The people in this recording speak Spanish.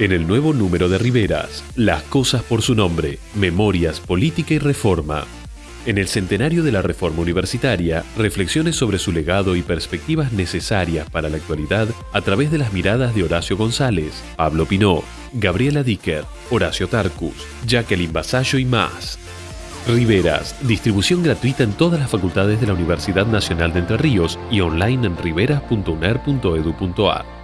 En el nuevo número de Riveras, Las cosas por su nombre, Memorias, Política y Reforma. En el centenario de la Reforma Universitaria, reflexiones sobre su legado y perspectivas necesarias para la actualidad a través de las miradas de Horacio González, Pablo Pinó, Gabriela Dicker, Horacio Tarcus, Jacqueline Basallo y más. Riveras, distribución gratuita en todas las facultades de la Universidad Nacional de Entre Ríos y online en riveras.uner.edu.ar.